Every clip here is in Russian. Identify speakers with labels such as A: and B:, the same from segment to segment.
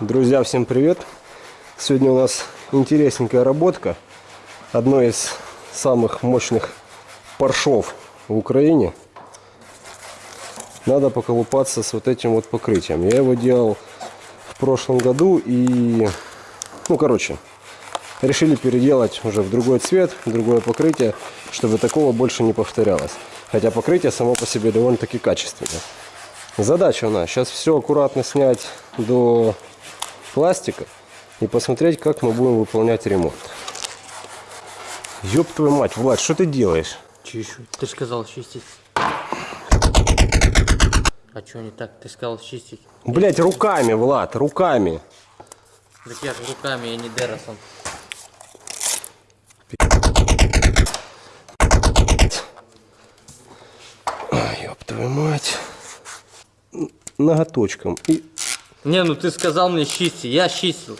A: Друзья, всем привет! Сегодня у нас интересненькая работка. Одной из самых мощных паршов в Украине. Надо поколупаться с вот этим вот покрытием. Я его делал в прошлом году и... Ну, короче, решили переделать уже в другой цвет, в другое покрытие, чтобы такого больше не повторялось. Хотя покрытие само по себе довольно-таки качественное. Задача у нас сейчас все аккуратно снять до пластика и посмотреть, как мы будем выполнять ремонт. Ёб твою мать, Влад, что ты делаешь?
B: Чищу. Ты же сказал чистить. А что не так? Ты сказал чистить.
A: Блять, руками, Влад, руками.
B: Так я же руками, я не Деросом.
A: Ёб твою мать. Ноготочком. И,
B: Не, ну ты сказал мне чистить, я чистил.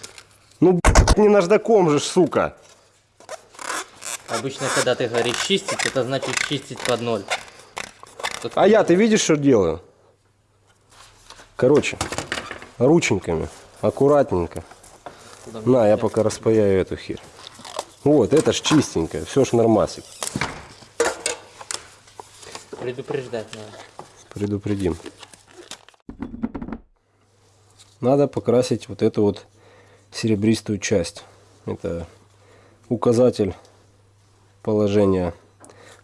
A: ну, не наждаком же, сука.
B: Обычно, когда ты говоришь чистить, это значит чистить под ноль. Тут-
A: А я, ты видишь, что делаю? Короче, рученьками, аккуратненько. На, я пока распаяю эту херь. Вот, это ж чистенькое, все ж нормасик.
B: Предупреждать надо.
A: Предупредим. Надо покрасить вот эту вот серебристую часть. Это указатель положения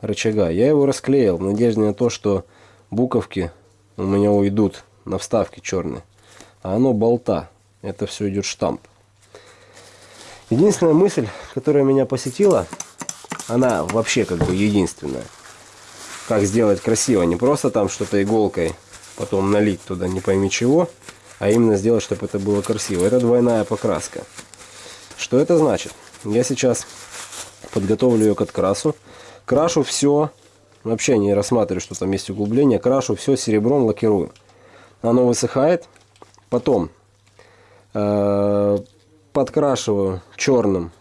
A: рычага. Я его расклеил в надежде на то, что буковки у меня уйдут на вставки черные. А оно болта. Это все идет штамп. Единственная мысль, которая меня посетила, она вообще как бы единственная. Как сделать красиво. Не просто там что-то иголкой потом налить туда не пойми чего, а именно сделать, чтобы это было красиво. Это двойная покраска. Что это значит? Я сейчас подготовлю ее к открасу. Крашу все, вообще не рассматриваю, что там есть углубление. Крашу все серебром, лакирую. Оно высыхает. Потом э, подкрашиваю черным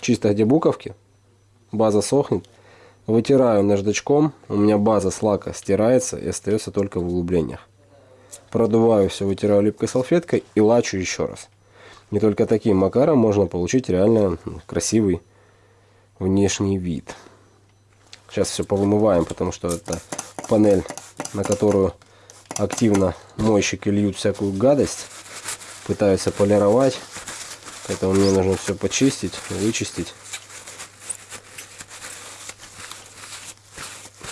A: чисто где буковки. База сохнет. Вытираю наждачком. У меня база с лака стирается и остается только в углублениях. Продуваю все, вытираю липкой салфеткой и лачу еще раз. Не только таким макаром можно получить реально красивый внешний вид. Сейчас все повымываем, потому что это панель, на которую активно мойщики льют всякую гадость. Пытаются полировать. Поэтому мне нужно все почистить, вычистить.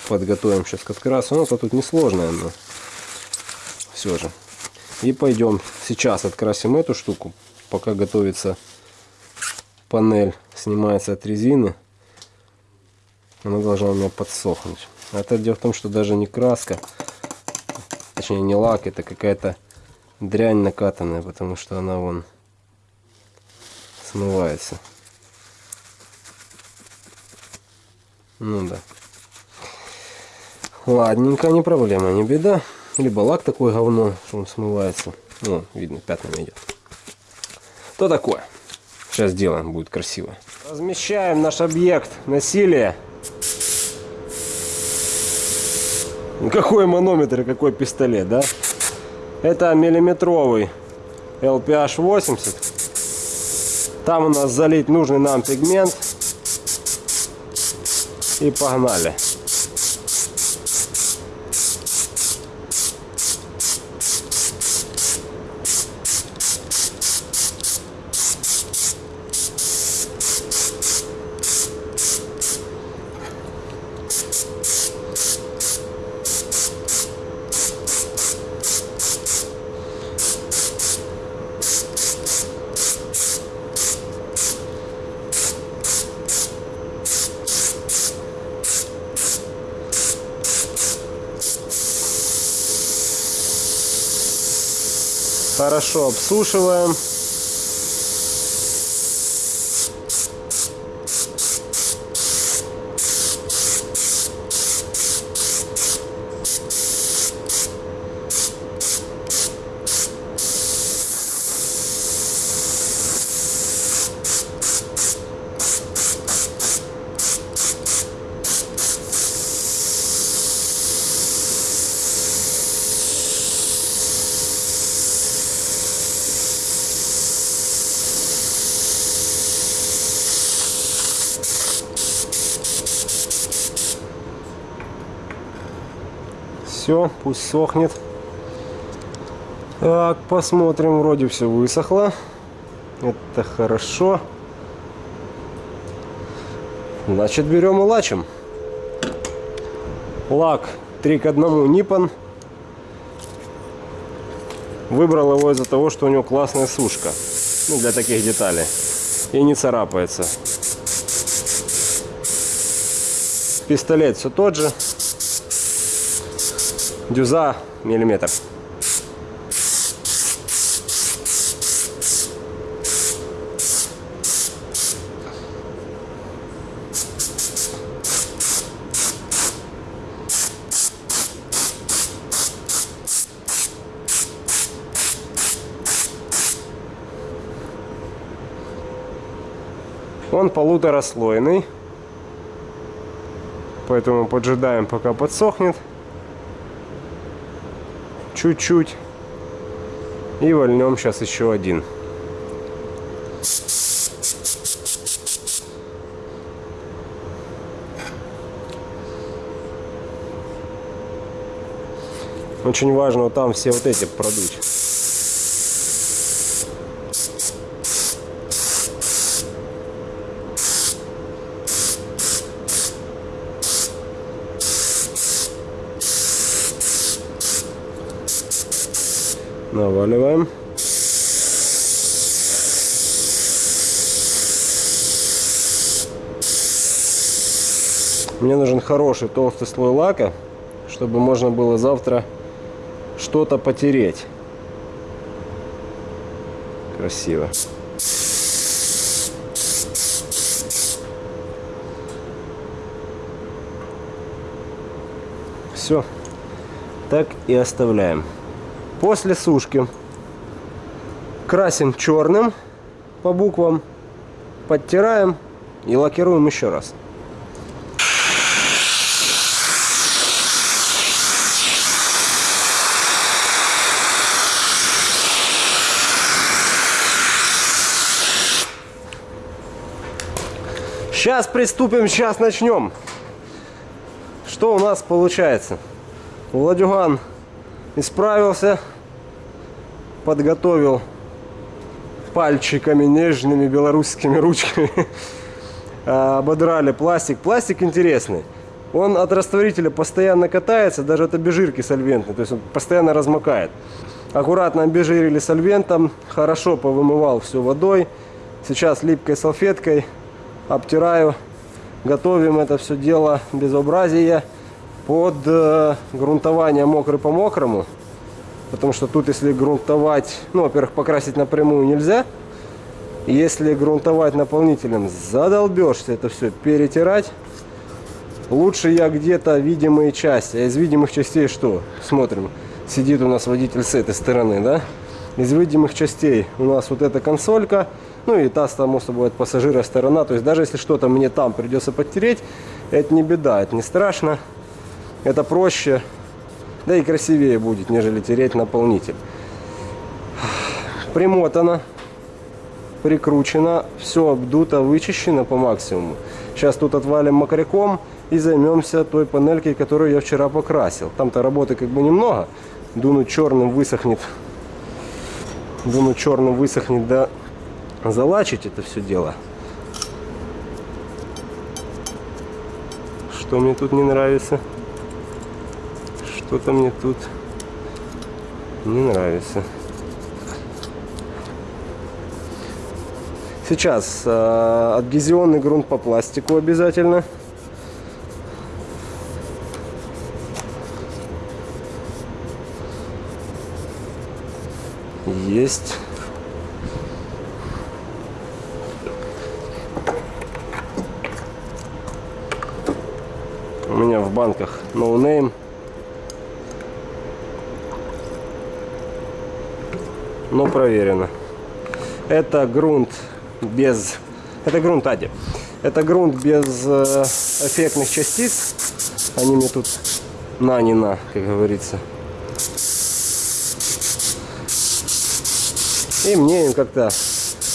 A: Подготовим сейчас к открасу. Ну, это тут несложное, но все же. И пойдем сейчас открасим эту штуку, пока готовится панель, снимается от резины. Она должна у меня подсохнуть. А это дело в том, что даже не краска, точнее не лак, это какая-то дрянь накатанная, потому что она вон смывается. Ну да. Ладненько, не проблема, не беда. Либо лак такой говно, что он смывается. Ну, видно, пятнами идет. То такое. Сейчас сделаем, будет красиво. Размещаем наш объект насилия. Какой манометр и какой пистолет, да? Это миллиметровый LPH 80. Там у нас залить нужный нам пигмент. И погнали. Хорошо обсушиваем. Пусть сохнет. Так, посмотрим, вроде все высохло. Это хорошо. Значит, берем и лачим. Лак 3 к 1 Nippon. Выбрал его из-за того, что у него классная сушка. Ну, для таких деталей. И не царапается. Пистолет все тот же. Дюза миллиметр. Он полутораслойный. Поэтому поджидаем, пока подсохнет. Чуть-чуть. И вольнем сейчас еще один. Очень важно там все вот эти продуть. Наваливаем. Мне нужен хороший толстый слой лака, чтобы можно было завтра что-то потереть. Красиво. Все. Так и оставляем. После сушки красим черным по буквам, подтираем и лакируем еще раз. Сейчас приступим, сейчас начнем. Что у нас получается? Владюган исправился, подготовил пальчиками нежными белорусскими ручками, ободрали пластик. Пластик интересный. Он от растворителя постоянно катается, даже от обезжирки сольвентной, то есть он постоянно размокает. Аккуратно обезжирили сольвентом, хорошо повымывал все водой. Сейчас липкой салфеткой обтираю, готовим это все дело безобразие под э, грунтование мокрый по мокрому. Потому что тут, если грунтовать, ну, во-первых, покрасить напрямую нельзя. Если грунтовать наполнителем, задолбешься это все перетирать. Лучше я где-то видимые части. А из видимых частей что? Смотрим. Сидит у нас водитель с этой стороны, да? Из видимых частей у нас вот эта консолька. Ну и та, само собой, от пассажира сторона. То есть даже если что-то мне там придется подтереть, это не беда, это не страшно. Это проще, да и красивее будет, нежели тереть наполнитель. Примотано, прикручено, все обдуто, вычищено по максимуму. Сейчас тут отвалим мокряком и займемся той панелькой, которую я вчера покрасил. Там-то работы как бы немного. Дунуть черным высохнет. Дунуть черным высохнет, да залачить это все дело. Что мне тут не нравится? Что-то мне тут не нравится. Сейчас э, адгезионный грунт по пластику обязательно. Есть. У меня в банках no name. Но проверено. Это грунт без... Это грунт Ади. Это грунт без э, эффектных частиц. Они мне тут на не на, как говорится. И мне им как-то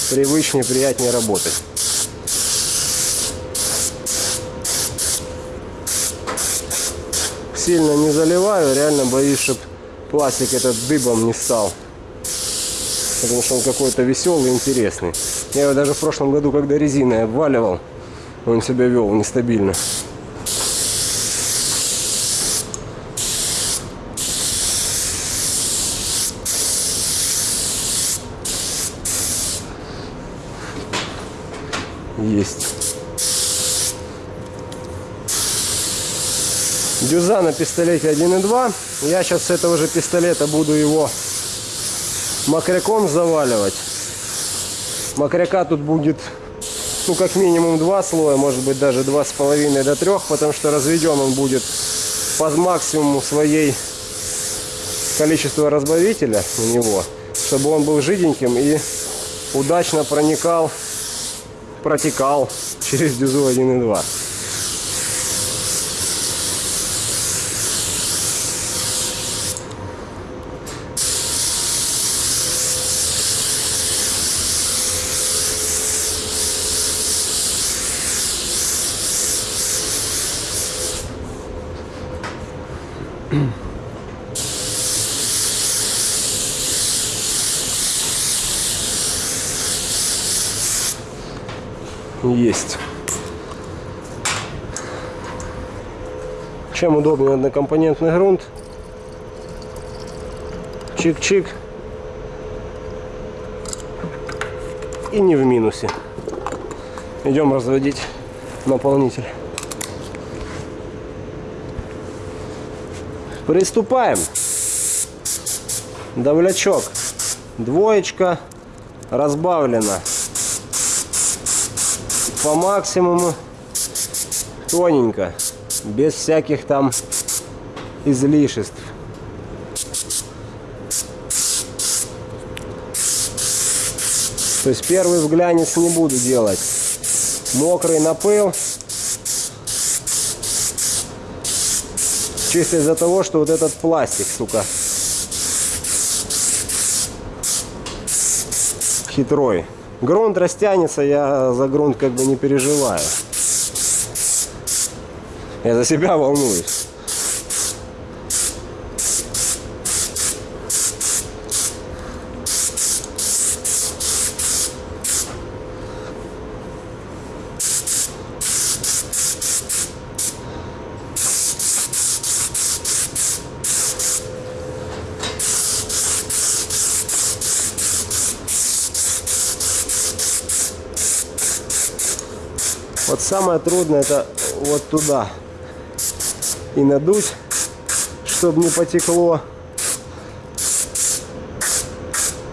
A: привычнее, приятнее работать. сильно не заливаю, реально боюсь, чтобы пластик этот дыбом не стал. Потому что он какой-то веселый, интересный. Я его даже в прошлом году, когда резиной обваливал, он себя вел нестабильно. Есть. Дюза на пистолете 1.2. Я сейчас с этого же пистолета буду его макряком заваливать. Макряка тут будет, ну, как минимум два слоя, может быть, даже два с половиной до трех, потому что разведен он будет по максимуму своей количества разбавителя у него, чтобы он был жиденьким и удачно проникал, протекал через дюзу 1.2. Есть. Чем удобнее однокомпонентный грунт. Чик-чик. И не в минусе. Идем разводить наполнитель. Приступаем. Давлячок. Двоечка разбавлена по максимуму. Тоненько без всяких там излишеств. То есть первый вглянец не буду делать. Мокрый напыл чисто из-за того что вот этот пластик сука хитрой Грунт растянется, я за грунт как бы не переживаю. Я за себя волнуюсь. Самое трудное это вот туда. И надуть, чтобы не потекло.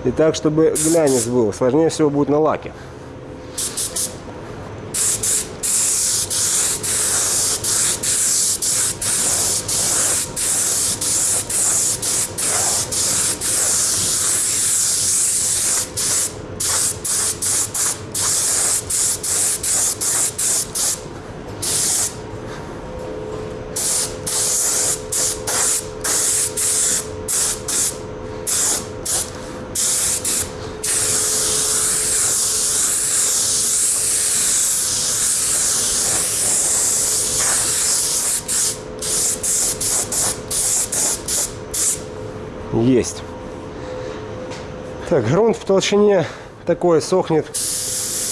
A: И так, чтобы глянец был. Сложнее всего будет на лаке. Есть. Так, грунт в толщине такой сохнет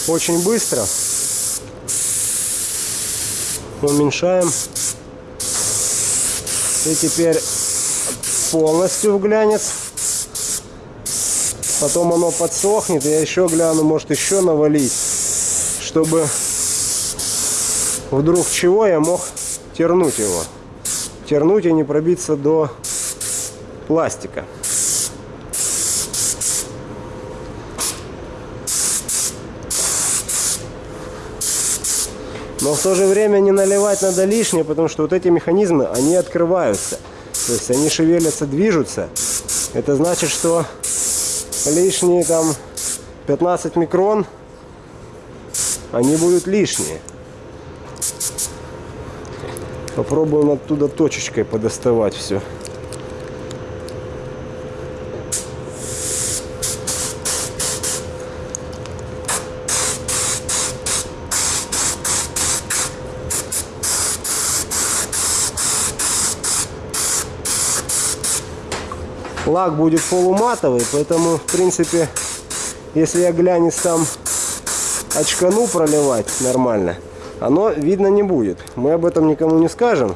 A: очень быстро. Уменьшаем. И теперь полностью в глянец. Потом оно подсохнет. Я еще гляну, может еще навалить, чтобы вдруг чего я мог тернуть его. Тернуть и не пробиться до пластика. Но в то же время не наливать надо лишнее, потому что вот эти механизмы, они открываются. То есть они шевелятся, движутся. Это значит, что лишние там 15 микрон, они будут лишние. Попробуем оттуда точечкой подоставать все. Лак будет полуматовый, поэтому, в принципе, если я глянец там очкану проливать нормально, оно видно не будет. Мы об этом никому не скажем.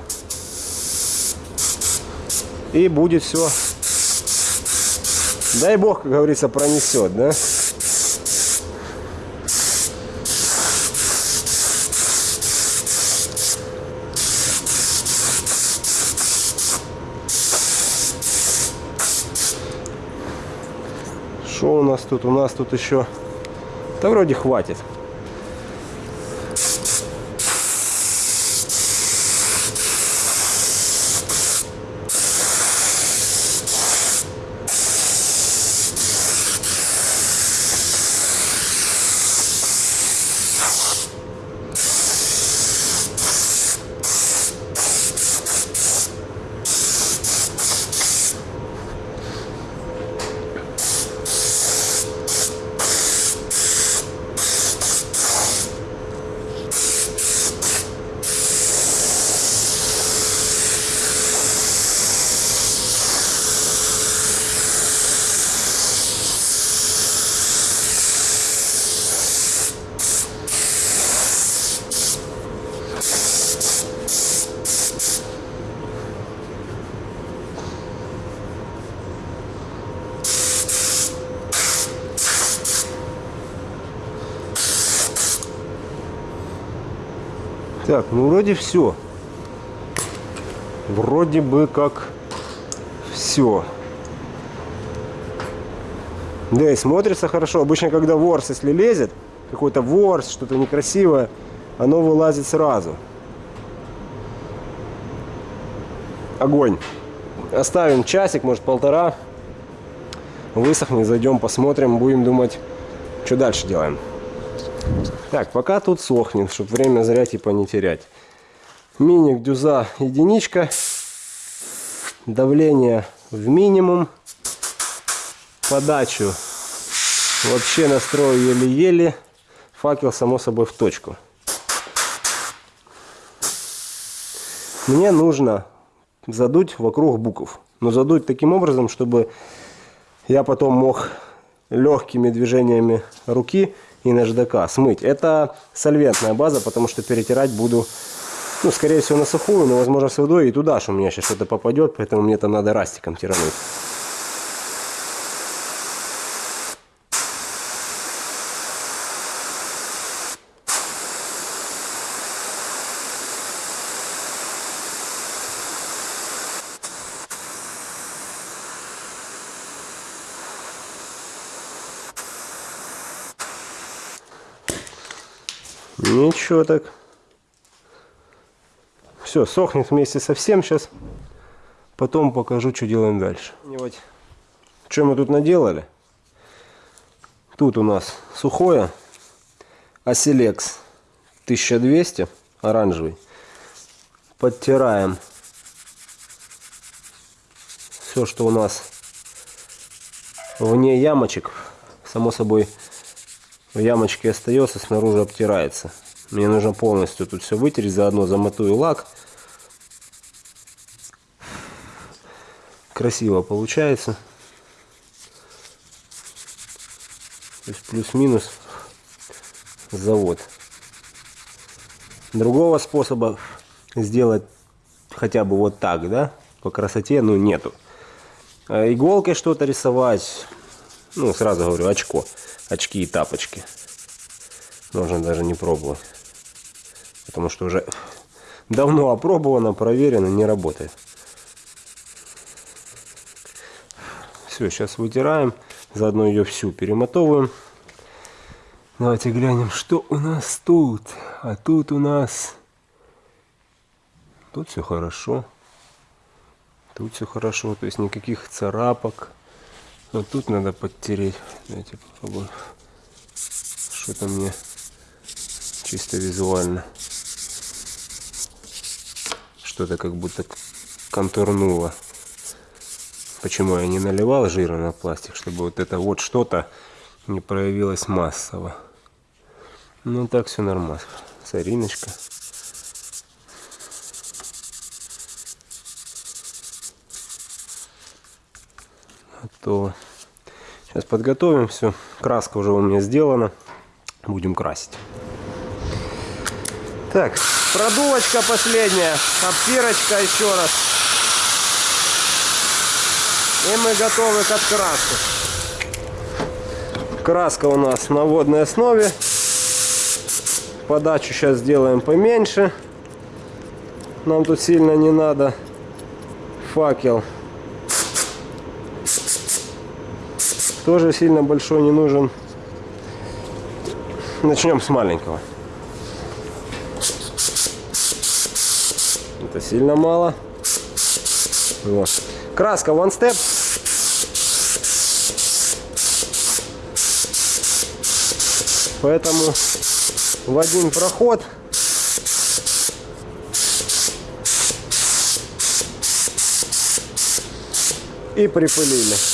A: И будет все. Дай бог, как говорится, пронесет, да? Что у нас тут? У нас тут еще... Да вроде хватит. Так, ну вроде все. Вроде бы как все. Да и смотрится хорошо. Обычно, когда ворс, если лезет, какой-то ворс, что-то некрасивое, оно вылазит сразу. Огонь. Оставим часик, может полтора. Высохнет, зайдем, посмотрим, будем думать, что дальше делаем. Так, пока тут сохнет, чтобы время зря типа не терять. Миник дюза единичка. Давление в минимум. Подачу вообще настрою еле-еле. Факел само собой в точку. Мне нужно задуть вокруг букв. Но задуть таким образом, чтобы я потом мог легкими движениями руки и наждака смыть. Это сольвентная база, потому что перетирать буду, ну, скорее всего, на сухую, но, возможно, с водой и туда, что у меня сейчас что-то попадет, поэтому мне там надо растиком тирануть. Ничего так. Все, сохнет вместе со всем сейчас. Потом покажу, что делаем дальше. Вот. Что мы тут наделали? Тут у нас сухое. Оселекс 1200, оранжевый. Подтираем все, что у нас вне ямочек. Само собой, в ямочке остается, снаружи обтирается. Мне нужно полностью тут все вытереть, заодно замотую лак. Красиво получается. Плюс-минус завод. Другого способа сделать хотя бы вот так, да, по красоте, ну, нету. А иголкой что-то рисовать, ну, сразу говорю, очко очки и тапочки. Можно даже не пробовать. Потому что уже давно опробовано, проверено, не работает. Все, сейчас вытираем. Заодно ее всю перемотовываем. Давайте глянем, что у нас тут. А тут у нас... Тут все хорошо. Тут все хорошо, то есть никаких царапок. Но тут надо подтереть. Давайте попробуем. Что-то мне чисто визуально. Что-то как будто контурнуло. Почему я не наливал жира на пластик, чтобы вот это вот что-то не проявилось массово. Ну так все нормально. Сариночка. Готово. Сейчас подготовим все. Краска уже у меня сделана. Будем красить. Так, продувочка последняя, обтирочка еще раз. И мы готовы к откраске. Краска у нас на водной основе. Подачу сейчас сделаем поменьше. Нам тут сильно не надо. Факел. Тоже сильно большой не нужен. Начнем с маленького. Это сильно мало. Вот. Краска One Step. Поэтому в один проход и припылили.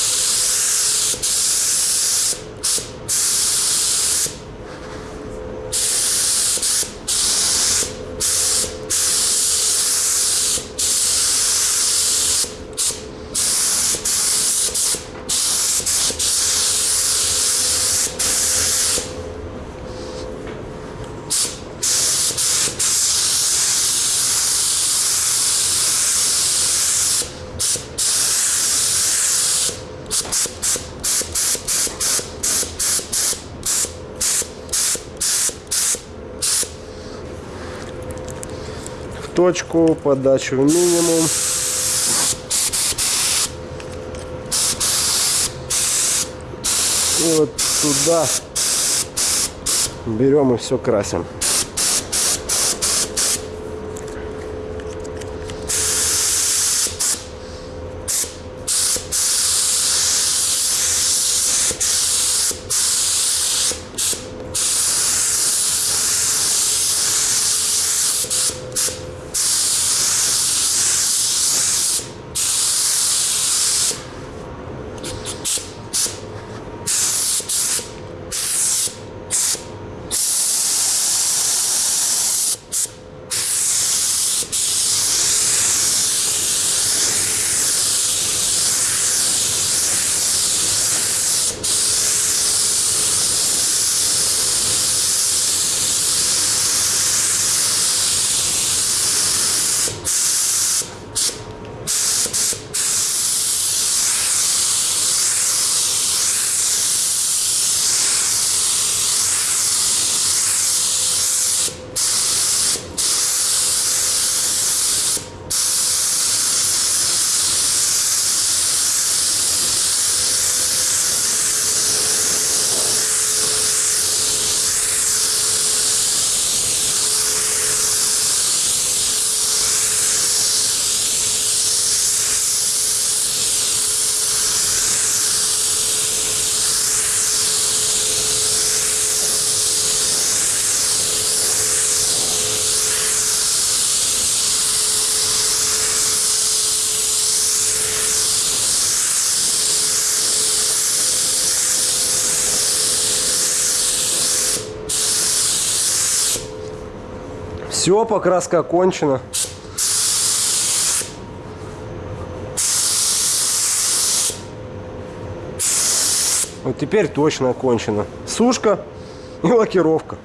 A: В точку, подачу в минимум. И вот туда берем и все красим. Все, покраска окончена. Вот теперь точно окончено. Сушка и лакировка.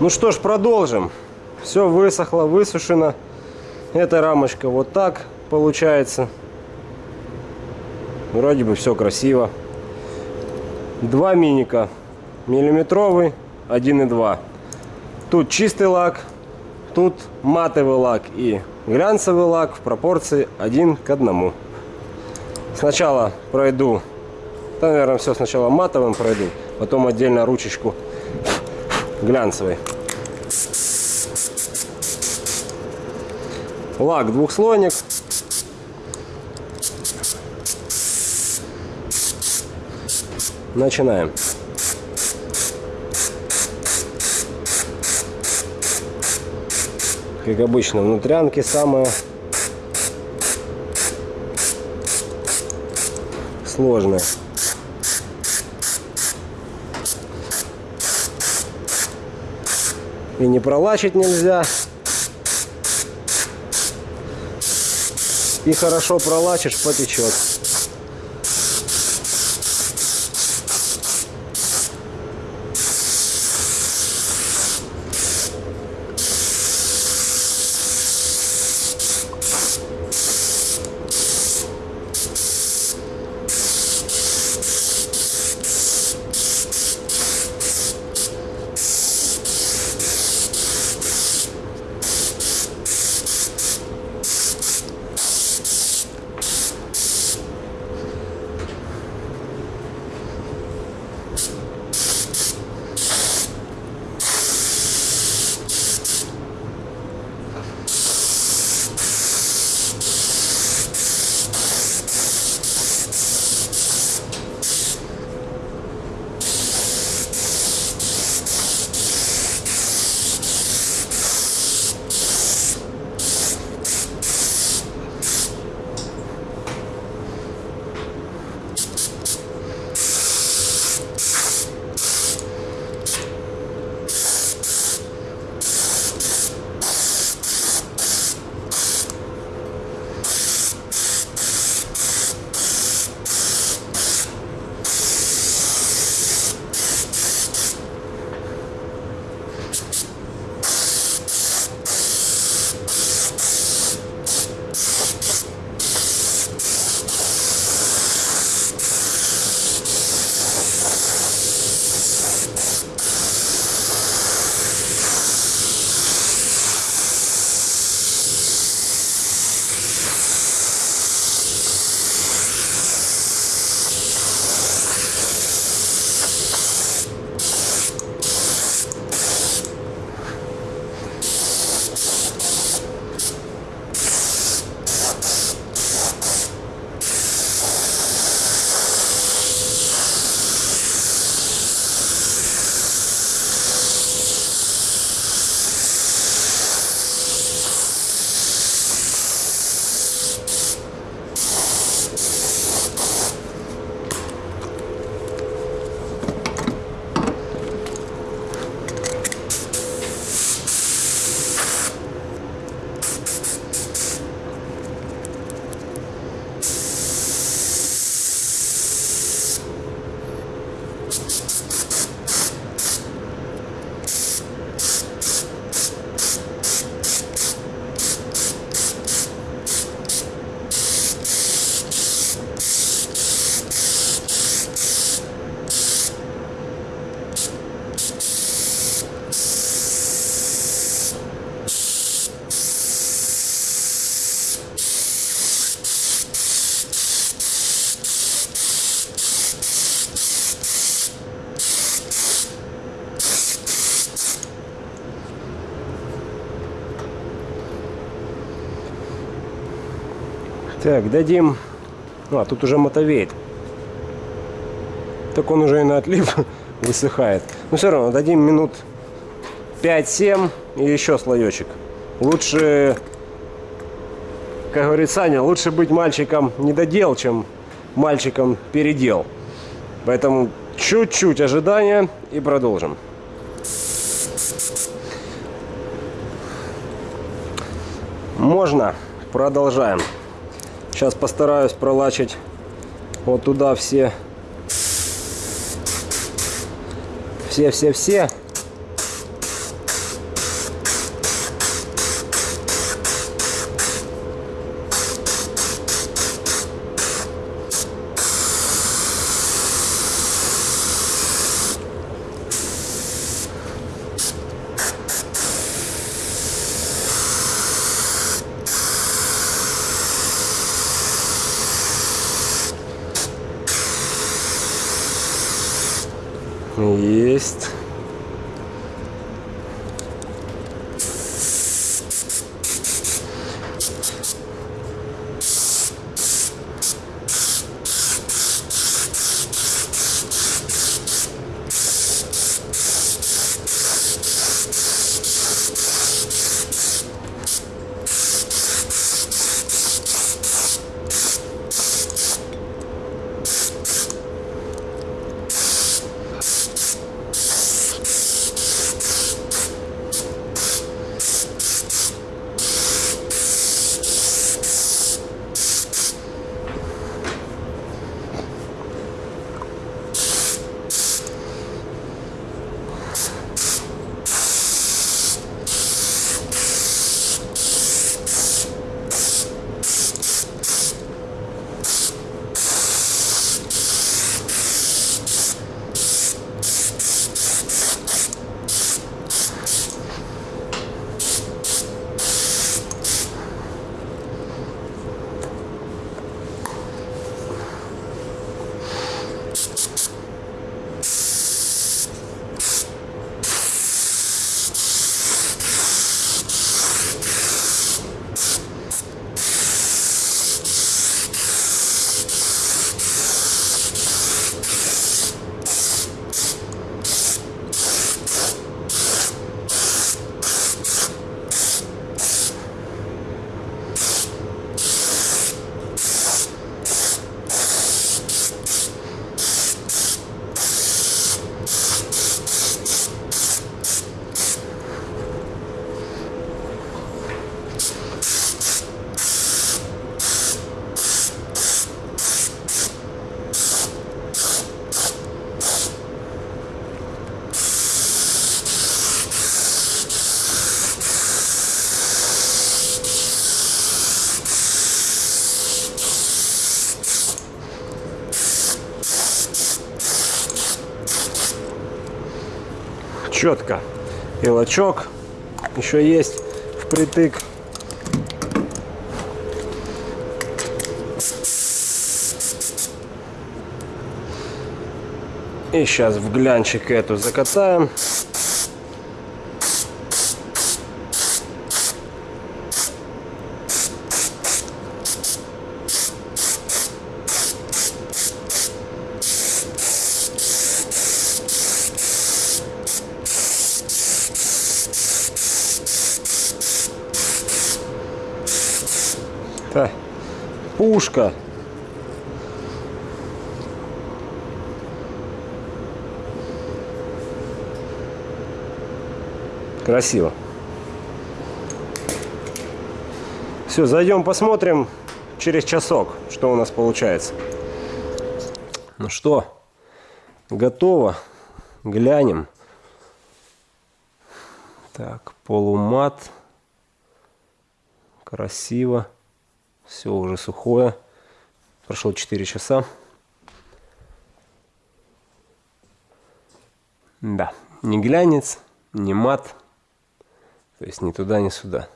A: Ну что ж, продолжим. Все высохло, высушено. Эта рамочка вот так получается. Вроде бы все красиво. Два миника. Миллиметровый, 1,2. Тут чистый лак, тут матовый лак и глянцевый лак в пропорции один к одному. Сначала пройду, да, наверное, все сначала матовым пройду, потом отдельно ручечку глянцевой. Лак двухслойник. Начинаем. Как обычно, внутрянки самые сложные. И не пролачить нельзя. И не, не, не, Так, дадим... А, тут уже мотовеет. Так он уже и на отлив высыхает. Но все равно дадим минут 5-7 и еще слоечек. Лучше, как говорит Саня, лучше быть мальчиком недодел, чем мальчиком передел. Поэтому чуть-чуть ожидания и продолжим. Можно. Продолжаем. Сейчас постараюсь пролачить вот туда все все-все-все. Четко. И лачок еще есть впритык. И сейчас в глянчик эту закатаем. Так, пушка. Красиво. Все, зайдем посмотрим через часок, что у нас получается. Ну что, готово. Глянем. Так, полумат. Красиво. Все уже сухое. Прошло 4 часа. Да, не глянец, не мат. То есть ни туда, ни сюда.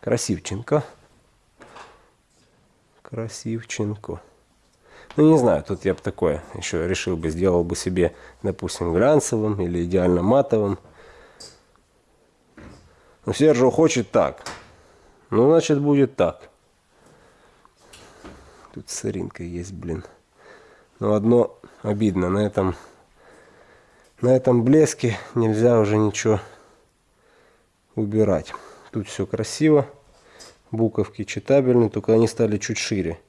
A: Красивченко. Красивченко. Ну, не знаю, тут я бы такое еще решил бы, сделал бы себе, допустим, глянцевым или идеально матовым. Но Сержио хочет так. Ну, значит, будет так. Тут сыринка есть, блин. Но одно обидно, на этом, на этом блеске нельзя уже ничего убирать. Тут все красиво. Буковки читабельные, только они стали чуть шире,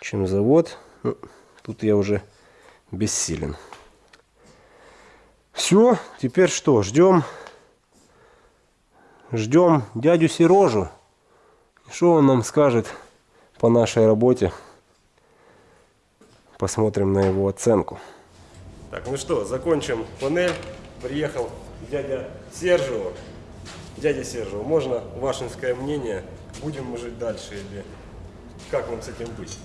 A: чем завод. Ну, тут я уже бессилен. Все, теперь что, ждем, ждем дядю Сережу. Что он нам скажет по нашей работе? Посмотрим на его оценку. Так, ну что, закончим панель. Приехал дядя Сержио. Дядя Сержио, можно вашинское мнение? Будем мы жить дальше или как нам с этим быть?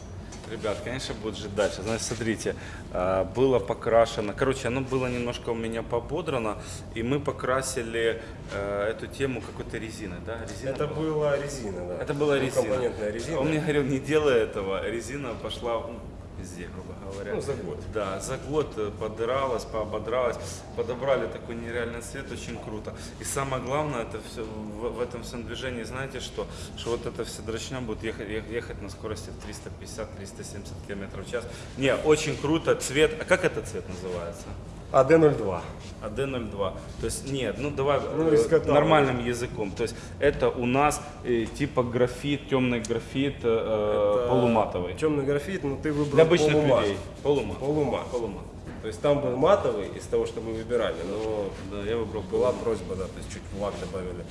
C: Ребят, конечно, будет жить дальше. Значит, смотрите, а, было покрашено. Короче, оно было немножко у меня пободрано, и мы покрасили э, эту тему какой-то резиной, да? Резина
A: Это
C: была?
A: была резина, да.
C: Это была резина.
A: Компонентная резина.
C: Он мне говорил, не делай этого. Резина пошла ну, везде, грубо говоря.
A: Ну, за год.
C: Да, за год э, подыралась, поободралась, подобрали такой нереальный цвет, очень круто. И самое главное, это все в, в этом всем движении, знаете что? Что вот эта вся дрочня будет ехать, ех- ехать на скорости в 350-370 км в час. Не, очень круто, цвет, а как этот цвет называется?
A: АД-02.
C: АД-02. То есть нет, ну давай
A: Ну,
C: э, нормальным языком. То есть это у нас э, типа графит, темный графит, э, полуматовый.
A: Темный графит, но ты выбрал
C: Для обычных
A: полумат.
C: людей. Полумат.
A: Полумат.
C: Полумат.
A: То есть там был матовый из того, что мы выбирали, но
C: Да, я выбрал
A: была просьба, да, то есть чуть в лак добавили.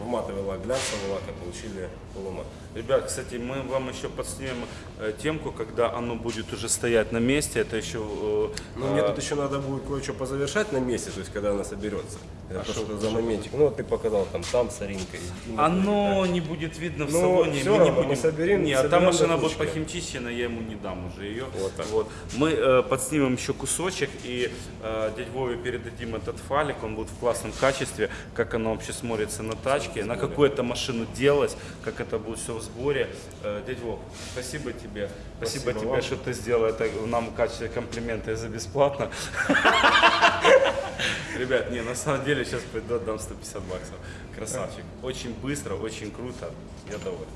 A: В матовый лак глянцевый лак, и получили полумат.
C: Ребят, кстати, мы вам еще подснимем э, темку, когда оно будет уже стоять на месте. Это еще... э,
A: Ну, мне
C: э,
A: тут еще надо будет кое-что позавершать на месте, то есть когда она соберется. Это
C: А
A: то,
C: что-
A: что за моментик. Ну, вот ты показал там, там соринка.
C: Оно не будет видно в
A: Ну,
C: салоне.
A: всё
C: мы не
A: равно, мы
C: будем.
A: соберем-
C: Не, а
A: соберем
C: там машина будет похимчищена, я ему не дам уже ее.
A: Вот так.
C: Вот. Мы э, подснимем еще кусочек и э, дядь Вове передадим этот файлик. Он будет в классном качестве, как оно вообще смотрится на тачке, на какую это машину делать, как это будет все сборе. Э, дядь Вов, спасибо тебе. Спасибо,
A: Спасибо
C: тебе,
A: вам.
C: что ты сделал это нам в качестве комплимента за бесплатно. Ребят, не, на самом деле сейчас пойду отдам 150 баксов. Красавчик. Очень быстро, очень круто. Я доволен.